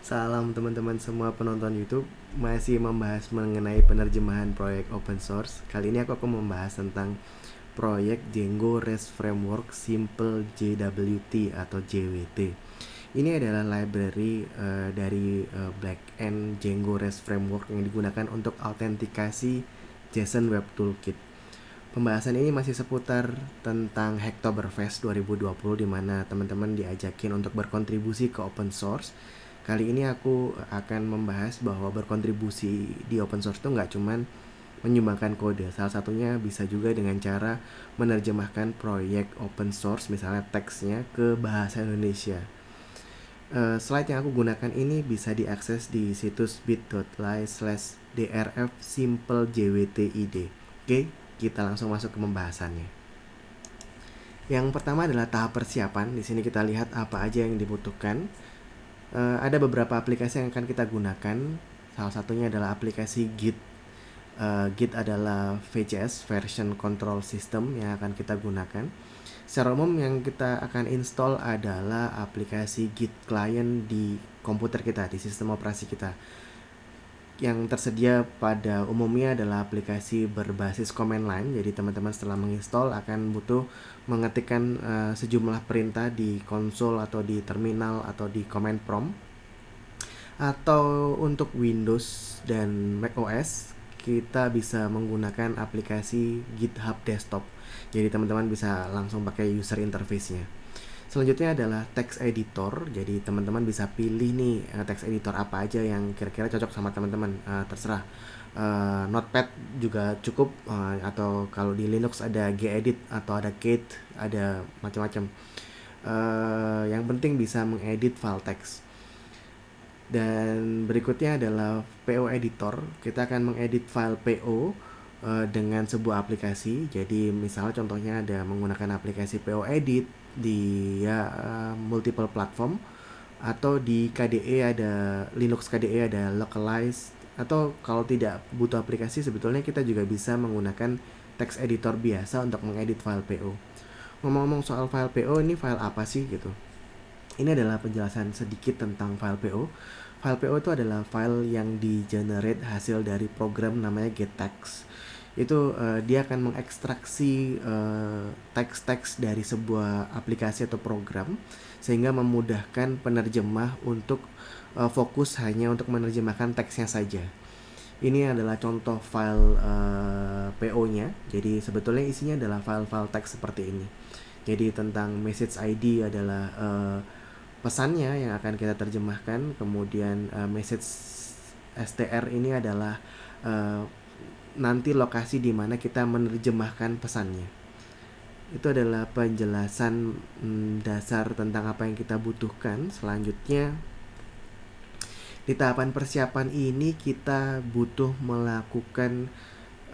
Salam teman-teman semua penonton YouTube. Masih membahas mengenai penerjemahan proyek open source. Kali ini aku akan membahas tentang proyek Django REST Framework Simple JWT atau JWT Ini adalah library uh, dari uh, backend Django REST Framework yang digunakan untuk autentikasi JSON Web Toolkit. Pembahasan ini masih seputar tentang Hacktoberfest 2020 di mana teman-teman diajakin untuk berkontribusi ke open source Kali ini aku akan membahas bahwa berkontribusi di open source itu nggak cuman menyumbangkan kode. Salah satunya bisa juga dengan cara menerjemahkan proyek open source, misalnya teksnya ke bahasa Indonesia. Uh, slide yang aku gunakan ini bisa diakses di situs bit.ly slash drf simple jwtid. Oke, kita langsung masuk ke pembahasannya. Yang pertama adalah tahap persiapan. Di sini kita lihat apa aja yang dibutuhkan uh, ada beberapa aplikasi yang akan kita gunakan. Salah satunya adalah aplikasi Git. Uh, Git adalah VCS version control system yang akan kita gunakan. Secara umum yang kita akan install adalah aplikasi Git client di komputer kita, di sistem operasi kita yang tersedia pada umumnya adalah aplikasi berbasis command line. Jadi teman-teman setelah menginstall akan butuh mengetikkan uh, sejumlah perintah di konsol atau di terminal atau di command prompt. Atau untuk Windows dan Mac OS kita bisa menggunakan aplikasi GitHub Desktop. Jadi teman-teman bisa langsung pakai user interface-nya. Selanjutnya adalah text editor. Jadi teman-teman bisa pilih nih uh, text editor apa aja yang kira-kira cocok sama teman-teman. Uh, terserah. Uh, Notepad juga cukup uh, atau kalau di Linux ada gedit atau ada Kate, ada macam-macam. Uh, yang penting bisa mengedit file text. Dan berikutnya adalah PO editor. Kita akan mengedit file PO dengan sebuah aplikasi. Jadi misalnya contohnya ada menggunakan aplikasi PO edit di ya uh, multiple platform atau di KDE ada Linux KDE ada localize atau kalau tidak butuh aplikasi sebetulnya kita juga bisa menggunakan text editor biasa untuk mengedit file PO. Ngomong-ngomong soal file PO ini file apa sih gitu? Ini adalah penjelasan sedikit tentang file PO. File PO itu adalah file yang di generate hasil dari program namanya gettext itu uh, dia akan mengekstraksi uh, teks-teks dari sebuah aplikasi atau program sehingga memudahkan penerjemah untuk uh, fokus hanya untuk menerjemahkan teksnya saja. Ini adalah contoh file uh, PO-nya. Jadi sebetulnya isinya adalah file-file teks seperti ini. Jadi tentang message ID adalah uh, pesannya yang akan kita terjemahkan, kemudian uh, message STR ini adalah uh, nanti lokasi di mana kita menerjemahkan pesannya. Itu adalah penjelasan mm, dasar tentang apa yang kita butuhkan. Selanjutnya, di tahapan persiapan ini kita butuh melakukan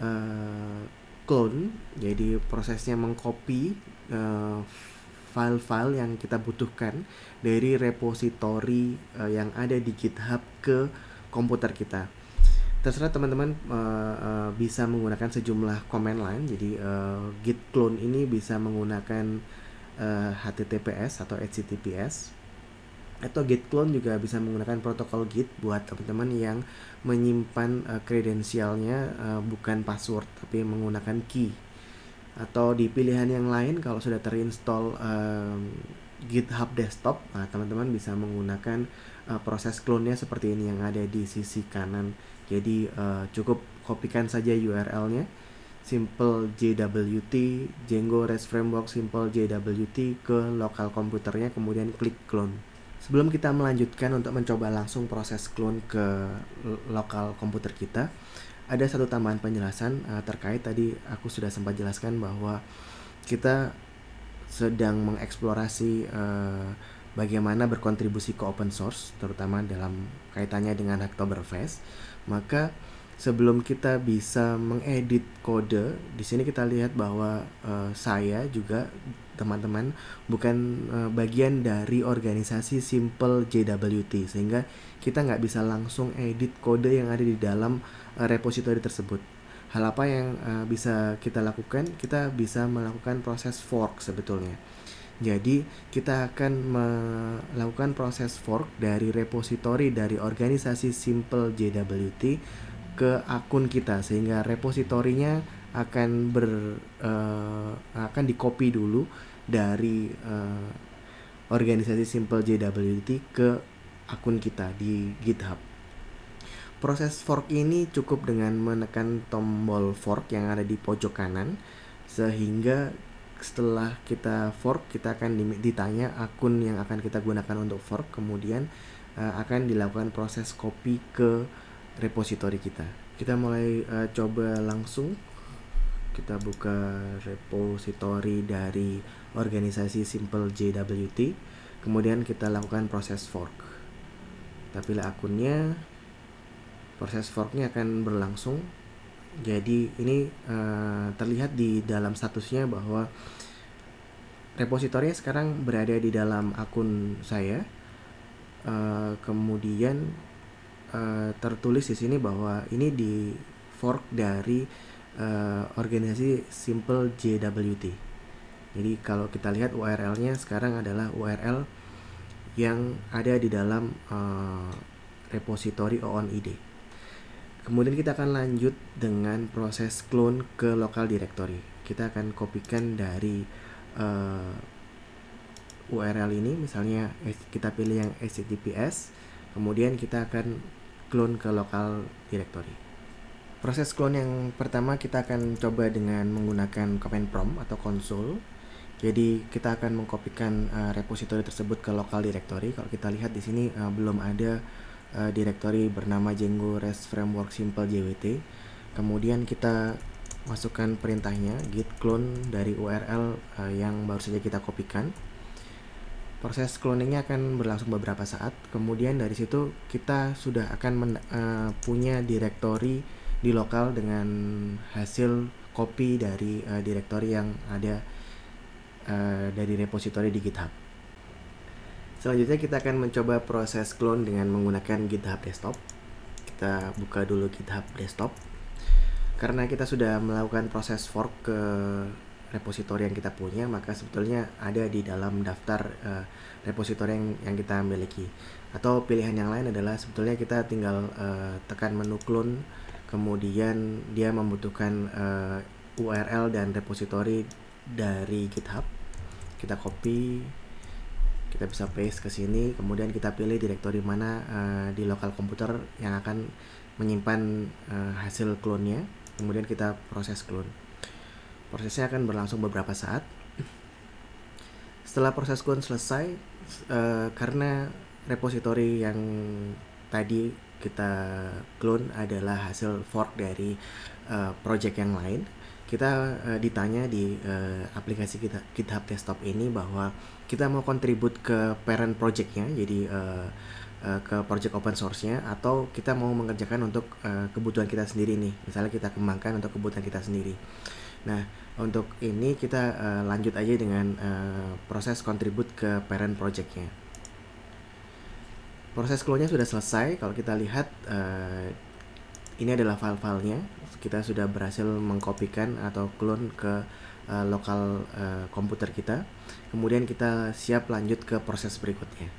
uh, clone, jadi prosesnya mengcopy uh, file-file yang kita butuhkan dari repositori uh, yang ada di GitHub ke komputer kita terserah teman-teman uh, uh, bisa menggunakan sejumlah command line jadi uh, git clone ini bisa menggunakan uh, HTTPS atau HTTPS atau git clone juga bisa menggunakan protokol git buat teman-teman yang menyimpan kredensialnya uh, bukan password tapi menggunakan key. Atau di pilihan yang lain kalau sudah terinstall uh, GitHub desktop nah teman-teman bisa menggunakan uh, proses clone-nya seperti ini yang ada di sisi kanan jadi uh, cukup kopikan saja URL-nya simple JWT Django REST Framework simple JWT ke lokal komputernya kemudian klik clone. Sebelum kita melanjutkan untuk mencoba langsung proses clone ke lokal komputer kita, ada satu tambahan penjelasan uh, terkait tadi aku sudah sempat jelaskan bahwa kita sedang mengeksplorasi uh, bagaimana berkontribusi ke open source terutama dalam kaitannya dengan Hacktoberfest maka sebelum kita bisa mengedit kode di sini kita lihat bahwa uh, saya juga teman-teman bukan uh, bagian dari organisasi Simple JWT sehingga kita nggak bisa langsung edit kode yang ada di dalam uh, repository tersebut. Hal apa yang uh, bisa kita lakukan? Kita bisa melakukan proses fork sebetulnya Jadi kita akan melakukan proses fork dari repository dari organisasi Simple JWT ke akun kita sehingga repositorinya akan ber uh, akan di copy dulu dari uh, organisasi Simple JWT ke akun kita di GitHub. Proses fork ini cukup dengan menekan tombol fork yang ada di pojok kanan sehingga setelah kita fork kita akan ditanya akun yang akan kita gunakan untuk fork kemudian uh, akan dilakukan proses copy ke repository kita. Kita mulai uh, coba langsung. Kita buka repository dari organisasi Simple JWT kemudian kita lakukan proses fork. Kita pilih akunnya proses forknya akan berlangsung jadi ini uh, terlihat di dalam statusnya bahwa repositorinya sekarang berada di dalam akun saya. Uh, kemudian uh, tertulis di sini bahwa ini di fork dari uh, organisasi Simple JWT. Jadi kalau kita lihat URL-nya sekarang adalah URL yang ada di dalam uh, repository OONID. Kemudian kita akan lanjut dengan proses clone ke local directory. Kita akan kopikan dari uh, eh, URL ini, misalnya kita pilih yang HTTPS, kemudian kita akan clone ke local directory. Proses clone yang pertama kita akan coba dengan menggunakan command prompt atau console. Jadi kita akan mengkopikan uh, repository tersebut ke local directory. Kalau kita lihat di sini uh, belum ada uh, directory bernama Django REST Framework Simple JWT. Kemudian kita masukkan perintahnya git clone dari URL uh, yang baru saja kita kopikan. Proses cloningnya akan berlangsung beberapa saat. Kemudian dari situ kita sudah akan men, uh, punya directory di lokal dengan hasil copy dari uh, directory yang ada uh, dari repository di GitHub. Selanjutnya kita akan mencoba proses clone dengan menggunakan GitHub Desktop. Kita buka dulu GitHub Desktop. Karena kita sudah melakukan proses fork ke repositori yang kita punya, maka sebetulnya ada di dalam daftar uh, repositori yang, yang kita miliki. Atau pilihan yang lain adalah sebetulnya kita tinggal uh, tekan menu clone, kemudian dia membutuhkan uh, eh, URL dan repositori dari GitHub. Kita copy, kita bisa paste ke sini kemudian kita pilih direktori mana uh, di lokal komputer yang akan menyimpan uh, hasil clone-nya. Kemudian kita proses clone. Prosesnya akan berlangsung beberapa saat. Setelah proses clone selesai uh, karena repository yang tadi kita clone adalah hasil fork dari uh, project yang lain kita uh, ditanya di uh, aplikasi kita GitHub Desktop ini bahwa kita mau kontribut ke parent projectnya jadi uh, ke project open source-nya atau kita mau mengerjakan untuk uh, kebutuhan kita sendiri nih. Misalnya kita kembangkan untuk kebutuhan kita sendiri. Nah untuk ini kita uh, lanjut aja dengan uh, proses kontribut ke parent projectnya. Proses clone-nya sudah selesai. Kalau kita lihat uh, ini adalah file-filenya. Kita sudah berhasil mengkopikan atau clone ke uh, lokal uh, komputer kita. Kemudian kita siap lanjut ke proses berikutnya.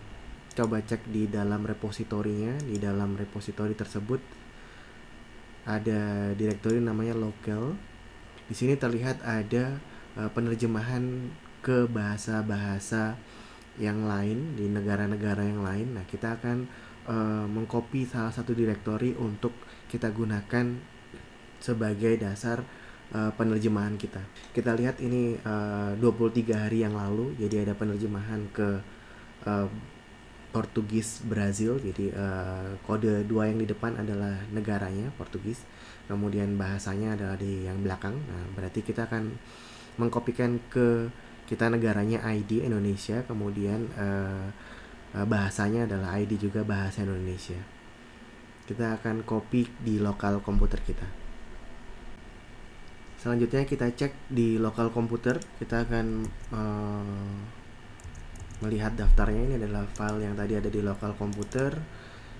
Coba cek di dalam repositorinya. Di dalam repositori tersebut ada direktori namanya local. Di sini terlihat ada uh, penerjemahan ke bahasa-bahasa yang lain di negara-negara yang lain. Nah kita akan uh, mengcopy salah satu direktori untuk kita gunakan sebagai dasar uh, penerjemahan kita. Kita lihat ini uh, 23 hari yang lalu, jadi ada penerjemahan ke uh, Portugis Brazil. Jadi uh, kode dua yang di depan adalah negaranya Portugis, kemudian bahasanya adalah di yang belakang. Nah, berarti kita akan mengkopikan ke kita negaranya ID Indonesia, kemudian uh, bahasanya adalah ID juga bahasa Indonesia. Kita akan copy di lokal komputer kita. Selanjutnya kita cek di lokal komputer. Kita akan uh, melihat daftarnya. Ini adalah file yang tadi ada di lokal komputer.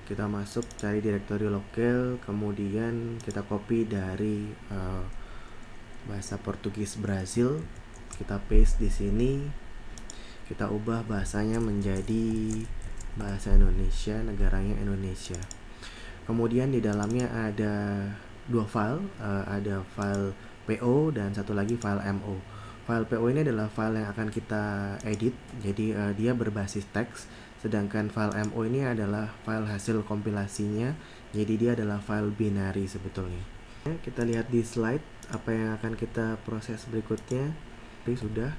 Kita masuk cari direktori lokal. Kemudian kita copy dari uh, bahasa Portugis Brazil. Kita paste di sini kita ubah bahasanya menjadi bahasa Indonesia negaranya Indonesia. Kemudian di dalamnya ada dua file uh, ada file PO dan satu lagi file MO file PO ini adalah file yang akan kita edit jadi uh, dia berbasis teks sedangkan file MO ini adalah file hasil kompilasinya jadi dia adalah file binary sebetulnya. Kita lihat di slide apa yang akan kita proses berikutnya. Oke, sudah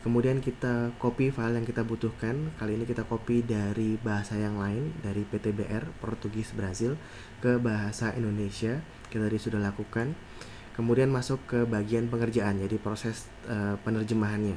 kemudian kita copy file yang kita butuhkan. Kali ini kita copy dari bahasa yang lain dari PTBR Portugis Brazil ke bahasa Indonesia. Kita tadi sudah lakukan. Kemudian masuk ke bagian pengerjaan jadi proses uh, penerjemahannya.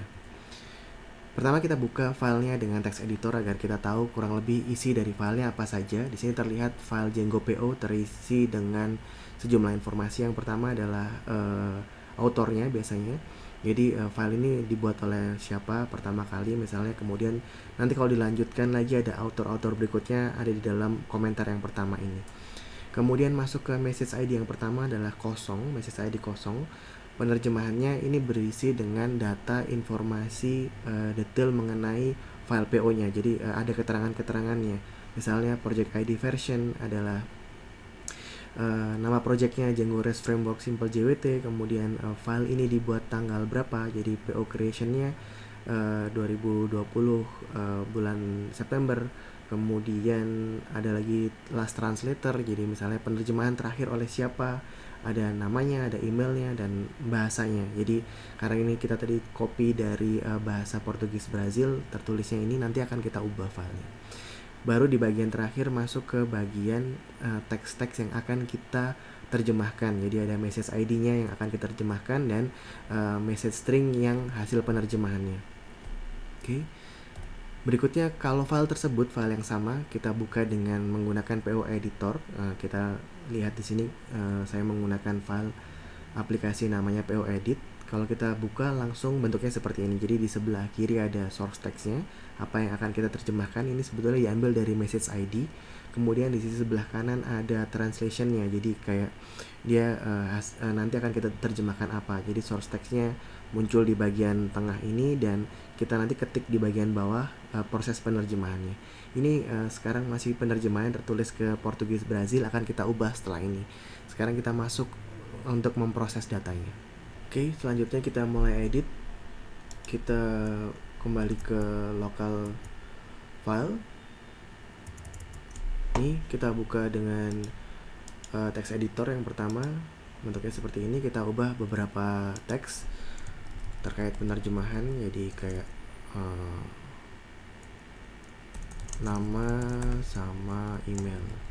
Pertama kita buka filenya dengan text editor agar kita tahu kurang lebih isi dari filenya apa saja. Di sini terlihat file Django PO terisi dengan sejumlah informasi. Yang pertama adalah uh, autornya biasanya jadi uh, file ini dibuat oleh siapa pertama kali misalnya kemudian nanti kalau dilanjutkan lagi ada author-author berikutnya ada di dalam komentar yang pertama ini. Kemudian masuk ke message ID yang pertama adalah kosong message ID kosong. Penerjemahannya ini berisi dengan data informasi uh, detail mengenai file PO nya jadi uh, ada keterangan-keterangannya. Misalnya project ID version adalah uh, nama projectnya Django REST Framework Simple JWT kemudian uh, file ini dibuat tanggal berapa jadi PO creationnya uh, 2020 uh, bulan September. Kemudian ada lagi last translator jadi misalnya penerjemahan terakhir oleh siapa ada namanya ada emailnya dan bahasanya. Jadi karena ini kita tadi copy dari uh, bahasa Portugis Brazil tertulisnya ini nanti akan kita ubah filenya baru di bagian terakhir masuk ke bagian uh, teks-teks yang akan kita terjemahkan. Jadi ada message ID-nya yang akan kita terjemahkan dan uh, message string yang hasil penerjemahannya. Oke. Okay. berikutnya kalau file tersebut file yang sama kita buka dengan menggunakan PO editor. Uh, kita lihat di sini uh, saya menggunakan file aplikasi namanya PO edit kalau kita buka langsung bentuknya seperti ini. Jadi di sebelah kiri ada source textnya. Apa yang akan kita terjemahkan ini sebetulnya diambil dari message ID kemudian di sisi sebelah kanan ada translationnya. Jadi kayak dia uh, has, uh, nanti akan kita terjemahkan apa. Jadi source textnya muncul di bagian tengah ini dan kita nanti ketik di bagian bawah uh, proses penerjemahannya. Ini uh, sekarang masih penerjemahan tertulis ke Portugis Brazil. Akan kita ubah setelah ini. Sekarang kita masuk untuk memproses datanya Oke, selanjutnya kita mulai edit. Kita kembali ke local file. Ini kita buka dengan uh, text editor yang pertama. Bentuknya seperti ini. Kita ubah beberapa teks terkait penerjemahan. Jadi kayak uh, nama sama email.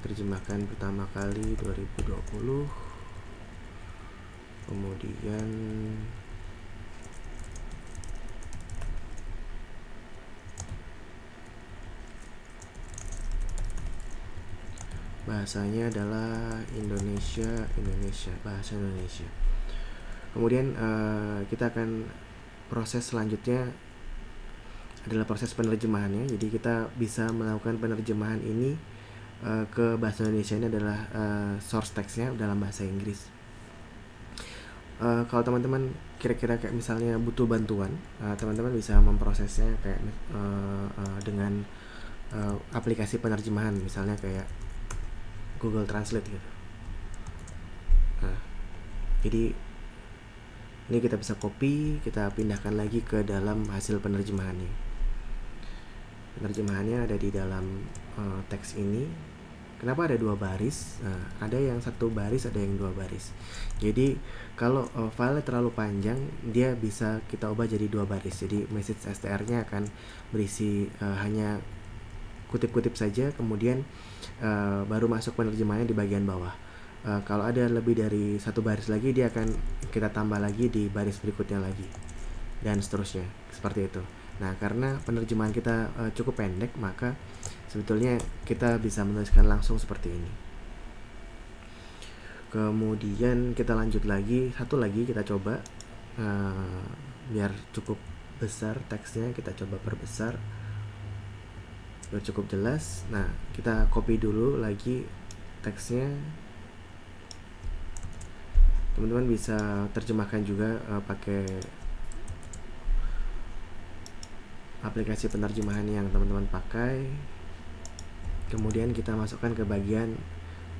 Terjemahkan pertama kali 2020 kemudian bahasanya adalah Indonesia Indonesia bahasa Indonesia. Kemudian uh, kita akan proses selanjutnya adalah proses penerjemahannya. Jadi kita bisa melakukan penerjemahan ini uh, ke bahasa Indonesia ini adalah uh, source textnya dalam bahasa Inggris. Uh, kalau teman-teman kira-kira kayak misalnya butuh bantuan, teman-teman uh, bisa memprosesnya kayak uh, uh, dengan uh, aplikasi penerjemahan, misalnya kayak Google Translate gitu. Nah, jadi ini kita bisa copy, kita pindahkan lagi ke dalam hasil penerjemahannya. Penerjemahannya ada di dalam uh, teks ini Kenapa ada dua baris? Nah, ada yang satu baris, ada yang dua baris. Jadi kalau uh, file terlalu panjang, dia bisa kita ubah jadi dua baris. Jadi message str-nya akan berisi uh, hanya kutip-kutip saja, kemudian uh, baru masuk penerjemahannya di bagian bawah. Uh, kalau ada lebih dari satu baris lagi, dia akan kita tambah lagi di baris berikutnya lagi, dan seterusnya seperti itu. Nah, karena penerjemahan kita uh, cukup pendek, maka sebetulnya kita bisa menuliskan langsung seperti ini. Kemudian kita lanjut lagi. Satu lagi kita coba uh, biar cukup besar teksnya kita coba perbesar. Biar cukup jelas. Nah kita copy dulu lagi teksnya. Teman-teman bisa terjemahkan juga uh, pakai aplikasi penerjemahan yang teman-teman pakai. Kemudian kita masukkan ke bagian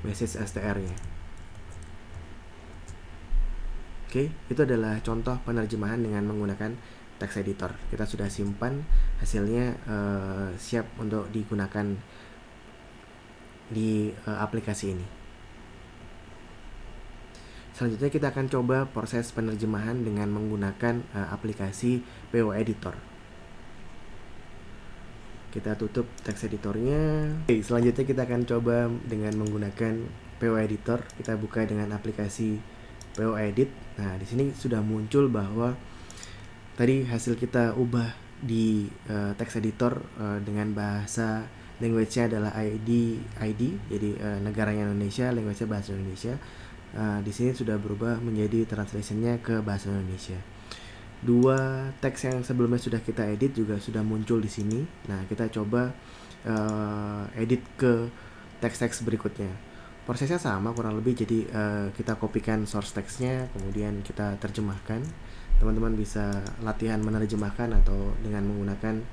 message STR nya. Oke itu adalah contoh penerjemahan dengan menggunakan text editor. Kita sudah simpan hasilnya uh, siap untuk digunakan di uh, aplikasi ini. Selanjutnya kita akan coba proses penerjemahan dengan menggunakan uh, aplikasi PO Editor kita tutup text editornya. Oke, selanjutnya kita akan coba dengan menggunakan PO Editor. Kita buka dengan aplikasi PO Edit. Nah di sini sudah muncul bahwa tadi hasil kita ubah di uh, text editor uh, dengan bahasa language-nya adalah ID ID jadi uh, negaranya Indonesia language-nya bahasa Indonesia. Uh, di sini sudah berubah menjadi translation-nya ke bahasa Indonesia dua teks yang sebelumnya sudah kita edit juga sudah muncul di sini. Nah, kita coba uh, edit ke teks-teks berikutnya. Prosesnya sama kurang lebih, jadi uh, kita kopikan source teksnya, kemudian kita terjemahkan. Teman-teman bisa latihan menerjemahkan atau dengan menggunakan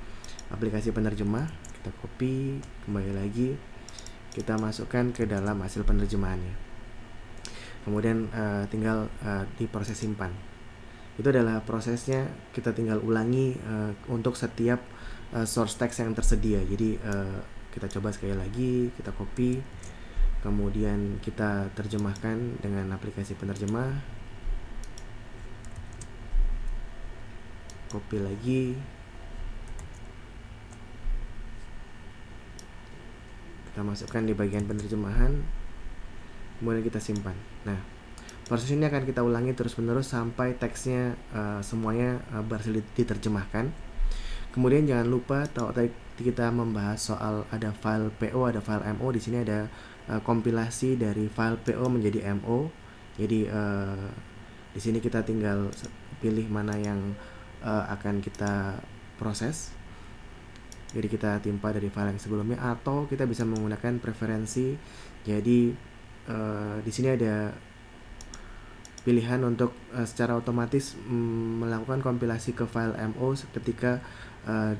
aplikasi penerjemah. Kita copy, kembali lagi, kita masukkan ke dalam hasil penerjemahannya. Kemudian uh, tinggal uh, di proses simpan itu adalah prosesnya kita tinggal ulangi uh, untuk setiap uh, source text yang tersedia. Jadi uh, kita coba sekali lagi kita copy kemudian kita terjemahkan dengan aplikasi penerjemah. Copy lagi. Kita masukkan di bagian penerjemahan kemudian kita simpan. Nah Proses ini akan kita ulangi terus-menerus sampai teksnya uh, semuanya uh, berhasil diterjemahkan. Kemudian jangan lupa kalau tadi kita membahas soal ada file PO, ada file MO, di sini ada uh, kompilasi dari file PO menjadi MO. Jadi uh, di sini kita tinggal pilih mana yang uh, akan kita proses. Jadi kita timpa dari file yang sebelumnya atau kita bisa menggunakan preferensi. Jadi uh, di sini ada pilihan untuk uh, secara otomatis um, melakukan kompilasi ke file MO ketika uh,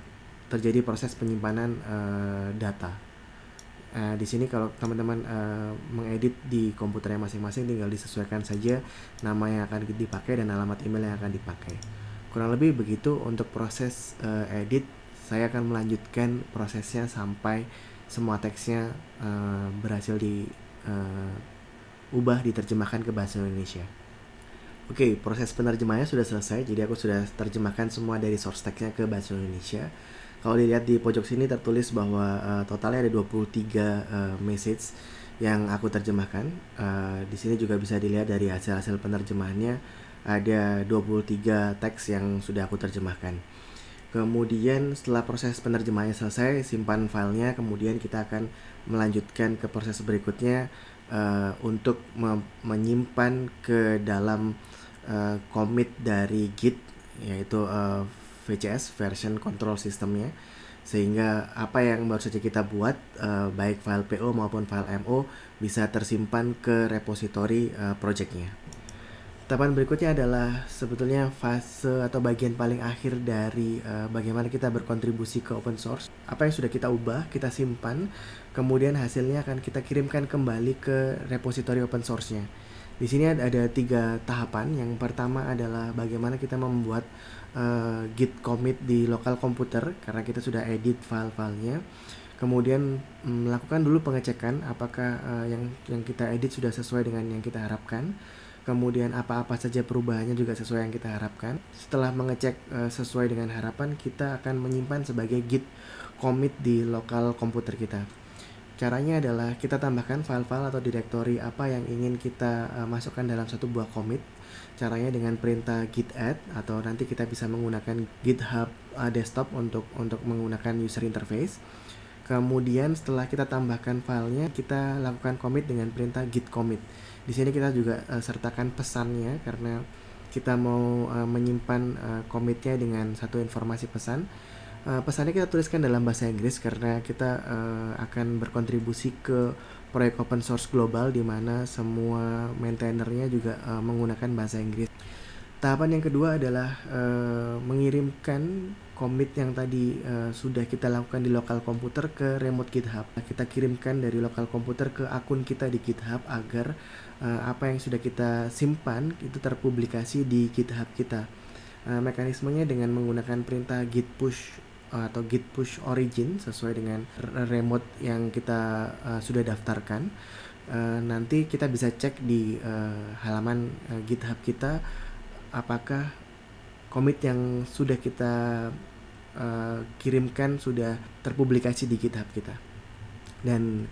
terjadi proses penyimpanan uh, data. Uh, di sini kalau teman-teman uh, mengedit di komputernya masing-masing tinggal disesuaikan saja nama yang akan dipakai dan alamat email yang akan dipakai. Kurang lebih begitu untuk proses uh, edit. Saya akan melanjutkan prosesnya sampai semua teksnya uh, berhasil di uh, ubah diterjemahkan ke bahasa Indonesia. Oke, okay, proses penerjemahannya sudah selesai. Jadi aku sudah terjemahkan semua dari source text-nya ke bahasa Indonesia. Kalau dilihat di pojok sini tertulis bahwa uh, totalnya ada 23 uh, eh, message yang aku terjemahkan. Uh, di sini juga bisa dilihat dari hasil-hasil penerjemahannya ada 23 teks yang sudah aku terjemahkan. Kemudian setelah proses penerjemahannya selesai, simpan filenya, kemudian kita akan melanjutkan ke proses berikutnya uh, untuk me menyimpan ke dalam uh, commit dari Git yaitu uh, VCS version control systemnya sehingga apa yang baru saja kita buat uh, baik file PO maupun file MO bisa tersimpan ke repository uh, projectnya. Tahapan berikutnya adalah sebetulnya fase atau bagian paling akhir dari uh, bagaimana kita berkontribusi ke open source. Apa yang sudah kita ubah, kita simpan, kemudian hasilnya akan kita kirimkan kembali ke repository open source-nya. Di sini ada, ada tiga tahapan. Yang pertama adalah bagaimana kita membuat uh, git commit di lokal komputer karena kita sudah edit file-filenya. Kemudian mm, melakukan dulu pengecekan apakah uh, yang yang kita edit sudah sesuai dengan yang kita harapkan kemudian apa-apa saja perubahannya juga sesuai yang kita harapkan. Setelah mengecek uh, sesuai dengan harapan, kita akan menyimpan sebagai git commit di lokal komputer kita. Caranya adalah kita tambahkan file-file atau directory apa yang ingin kita uh, masukkan dalam satu buah commit. Caranya dengan perintah git add atau nanti kita bisa menggunakan GitHub uh, desktop untuk untuk menggunakan user interface. Kemudian setelah kita tambahkan filenya, kita lakukan commit dengan perintah git commit di sini kita juga uh, sertakan pesannya karena kita mau menyimpan uh, komitnya dengan satu informasi pesan uh, pesannya kita tuliskan dalam bahasa Inggris karena kita uh, akan berkontribusi ke proyek open source global di mana semua maintainernya juga uh, menggunakan bahasa Inggris. Tahapan yang kedua adalah uh, mengirimkan commit yang tadi uh, sudah kita lakukan di lokal komputer ke remote GitHub. Kita kirimkan dari lokal komputer ke akun kita di GitHub agar uh, apa yang sudah kita simpan itu terpublikasi di GitHub kita. Uh, mekanismenya dengan menggunakan perintah git push atau git push origin sesuai dengan remote yang kita uh, sudah daftarkan. Uh, nanti kita bisa cek di uh, halaman uh, GitHub kita apakah komit yang sudah kita uh, kirimkan sudah terpublikasi di GitHub kita. Dan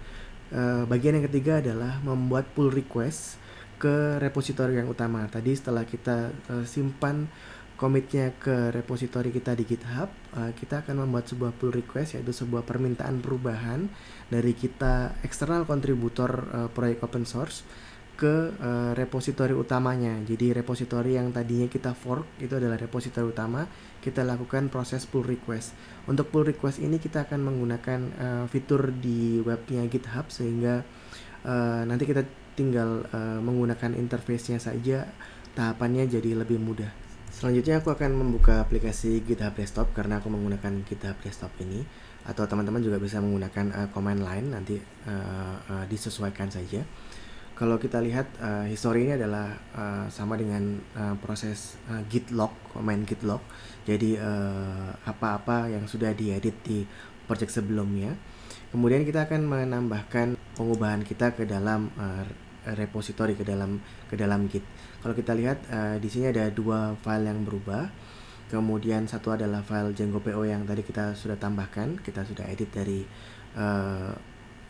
uh, bagian yang ketiga adalah membuat pull request ke repositori yang utama. Tadi setelah kita uh, simpan komitnya ke repositori kita di GitHub, uh, kita akan membuat sebuah pull request yaitu sebuah permintaan perubahan dari kita eksternal kontributor uh, proyek open source ke uh, repositori utamanya. Jadi repositori yang tadinya kita fork itu adalah repositori utama, kita lakukan proses pull request. Untuk pull request ini kita akan menggunakan uh, fitur di webnya GitHub sehingga uh, nanti kita tinggal uh, menggunakan interface-nya saja, tahapannya jadi lebih mudah. Selanjutnya aku akan membuka aplikasi GitHub Desktop karena aku menggunakan GitHub Desktop ini atau teman-teman juga bisa menggunakan uh, command line nanti uh, uh, disesuaikan saja kalau kita lihat uh, history ini adalah uh, sama dengan uh, proses uh, git log, command git log. Jadi apa-apa uh, yang sudah diedit di project sebelumnya. Kemudian kita akan menambahkan pengubahan kita ke dalam uh, repository ke dalam ke dalam git. Kalau kita lihat uh, di sini ada dua file yang berubah. Kemudian satu adalah file Django PO yang tadi kita sudah tambahkan, kita sudah edit dari uh,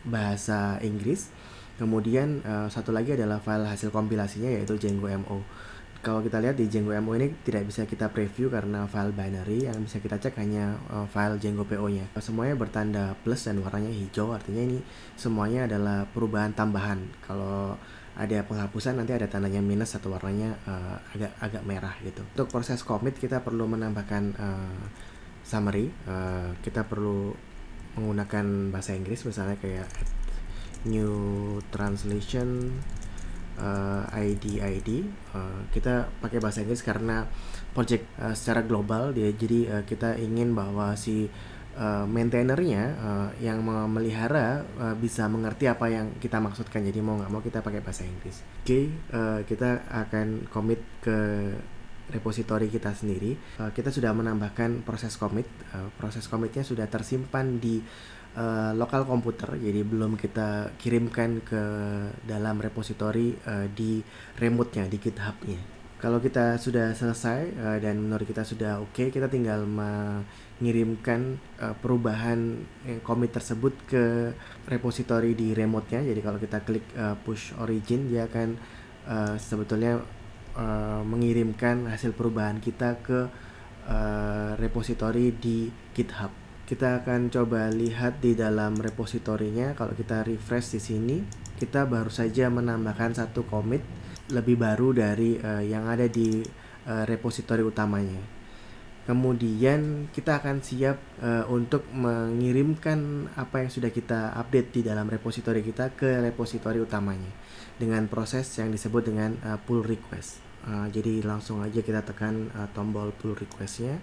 bahasa Inggris Kemudian uh, satu lagi adalah file hasil kompilasinya yaitu Django MO. Kalau kita lihat di Django MO ini tidak bisa kita preview karena file binary yang bisa kita cek hanya uh, file Django PO-nya. Semuanya bertanda plus dan warnanya hijau artinya ini semuanya adalah perubahan tambahan. Kalau ada penghapusan nanti ada tandanya minus atau warnanya uh, agak agak merah gitu. Untuk proses commit kita perlu menambahkan uh, summary. Uh, kita perlu menggunakan bahasa Inggris misalnya kayak new translation uh, ID ID uh, kita pakai bahasa Inggris karena project uh, secara global dia. Jadi uh, kita ingin bahwa si uh, maintainernya uh, yang memelihara uh, bisa mengerti apa yang kita maksudkan. Jadi mau nggak mau kita pakai bahasa Inggris. Oke okay, uh, kita akan commit ke repository kita sendiri uh, kita sudah menambahkan proses commit uh, proses commitnya sudah tersimpan di uh, lokal komputer jadi belum kita kirimkan ke dalam repository uh, di remote-nya di GitHub-nya. Kalau kita sudah selesai uh, dan menurut kita sudah oke, okay, kita tinggal mengirimkan uh, perubahan commit tersebut ke repository di remote-nya. Jadi kalau kita klik uh, push origin dia akan uh, sebetulnya uh, mengirimkan hasil perubahan kita ke uh, repository di GitHub. Kita akan coba lihat di dalam repositorinya. Kalau kita refresh di sini kita baru saja menambahkan satu commit lebih baru dari uh, yang ada di uh, repositori utamanya. Kemudian kita akan siap uh, untuk mengirimkan apa yang sudah kita update di dalam repositori kita ke repositori utamanya dengan proses yang disebut dengan uh, pull request uh, jadi langsung aja kita tekan uh, tombol pull requestnya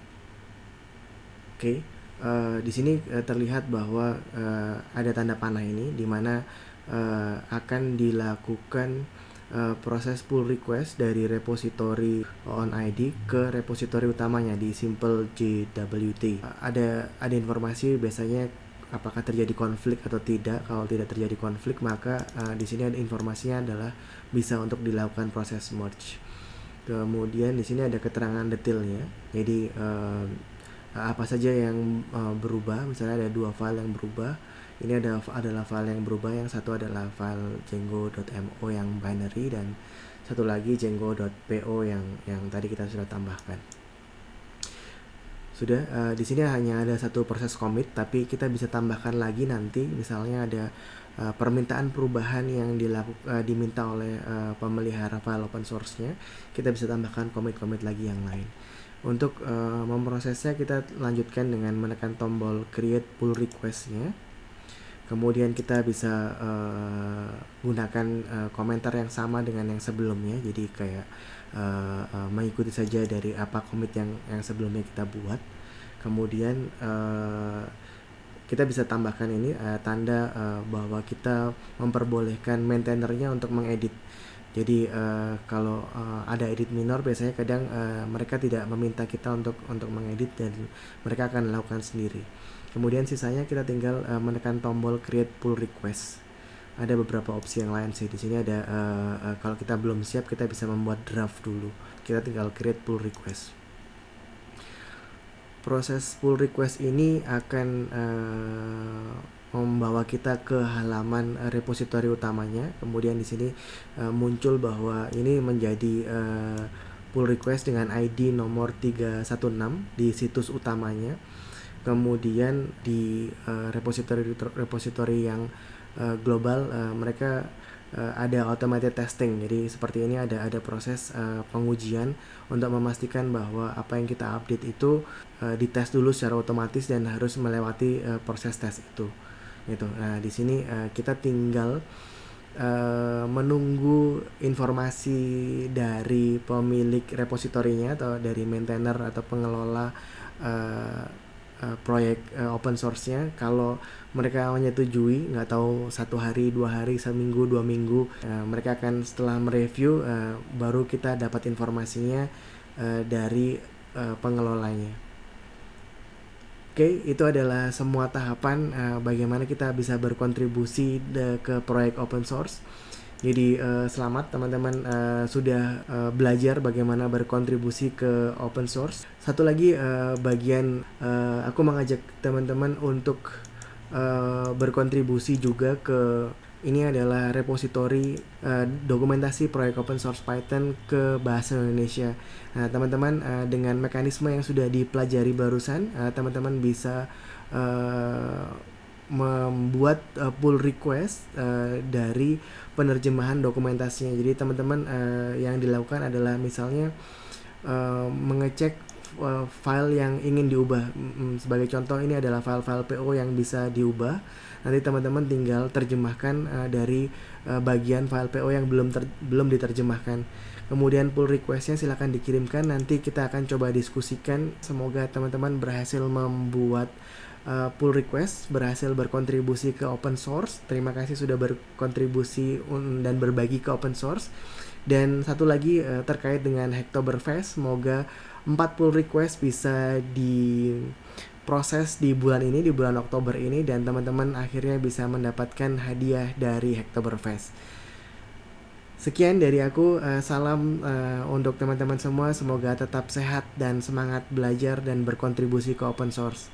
oke okay uh, di sini uh, terlihat bahwa uh, ada tanda panah ini di mana uh, akan dilakukan uh, proses pull request dari repository on ID ke repository utamanya di simple JWT. Uh, ada ada informasi biasanya apakah terjadi konflik atau tidak. Kalau tidak terjadi konflik maka uh, di sini ada informasinya adalah bisa untuk dilakukan proses merge. Kemudian di sini ada keterangan detailnya. Jadi uh, apa saja yang uh, berubah? Misalnya ada dua file yang berubah. Ini ada adalah file yang berubah yang satu adalah file django.mo yang binary dan satu lagi django.po yang yang tadi kita sudah tambahkan sudah uh, di sini hanya ada satu proses commit tapi kita bisa tambahkan lagi nanti misalnya ada uh, permintaan perubahan yang dilakukan uh, diminta oleh uh, pemelihara file open source-nya kita bisa tambahkan commit-commit lagi yang lain. Untuk uh, memprosesnya kita lanjutkan dengan menekan tombol create pull requestnya. Kemudian kita bisa uh, gunakan uh, komentar yang sama dengan yang sebelumnya jadi kayak uh, uh, mengikuti saja dari apa komit yang yang sebelumnya kita buat kemudian uh, kita bisa tambahkan ini uh, tanda uh, bahwa kita memperbolehkan maintainernya untuk mengedit jadi uh, kalau uh, ada edit minor biasanya kadang uh, mereka tidak meminta kita untuk untuk mengedit dan mereka akan melakukan sendiri. Kemudian sisanya kita tinggal uh, menekan tombol create pull request. Ada beberapa opsi yang lain sih. Di sini ada uh, uh, kalau kita belum siap kita bisa membuat draft dulu. Kita tinggal create pull request. Proses pull request ini akan uh, membawa kita ke halaman repositori utamanya. Kemudian di sini uh, muncul bahwa ini menjadi uh, pull request dengan ID nomor 316 di situs utamanya. Kemudian di uh, repositori repositori yang uh, global uh, mereka uh, ada automated testing. Jadi seperti ini ada ada proses uh, pengujian untuk memastikan bahwa apa yang kita update itu uh, dites dulu secara otomatis dan harus melewati uh, proses tes itu gitu. Nah, di sini uh, kita tinggal uh, menunggu informasi dari pemilik repositorinya atau dari maintainer atau pengelola uh, uh, proyek uh, open source-nya. Kalau mereka menyetujui, nggak tahu satu hari, dua hari, seminggu, dua minggu, uh, mereka akan setelah mereview uh, baru kita dapat informasinya uh, dari uh, pengelolanya. Oke, itu adalah semua tahapan uh, bagaimana kita bisa berkontribusi de, ke proyek open source. Jadi uh, selamat teman-teman uh, sudah uh, belajar bagaimana berkontribusi ke open source. Satu lagi uh, bagian uh, aku mengajak teman-teman untuk uh, berkontribusi juga ke ini adalah repositori uh, dokumentasi proyek open source Python ke bahasa Indonesia. Nah, teman-teman uh, dengan mekanisme yang sudah dipelajari barusan, uh, teman-teman bisa uh, membuat uh, pull request uh, dari penerjemahan dokumentasinya. Jadi teman-teman uh, yang dilakukan adalah misalnya uh, mengecek uh, file yang ingin diubah. Sebagai contoh ini adalah file-file PO yang bisa diubah. Nanti teman-teman tinggal terjemahkan uh, dari uh, bagian file PO yang belum ter belum diterjemahkan. Kemudian pull requestnya silahkan dikirimkan. Nanti kita akan coba diskusikan. Semoga teman-teman berhasil membuat uh, pull request, berhasil berkontribusi ke open source. Terima kasih sudah berkontribusi dan berbagi ke open source. Dan satu lagi uh, terkait dengan Hacktoberfest, semoga 4 pull request bisa diproses di bulan ini, di bulan Oktober ini dan teman-teman akhirnya bisa mendapatkan hadiah dari Hacktoberfest. Sekian dari aku, uh, salam untuk teman-teman semua. Semoga tetap sehat dan semangat belajar dan berkontribusi ke open source.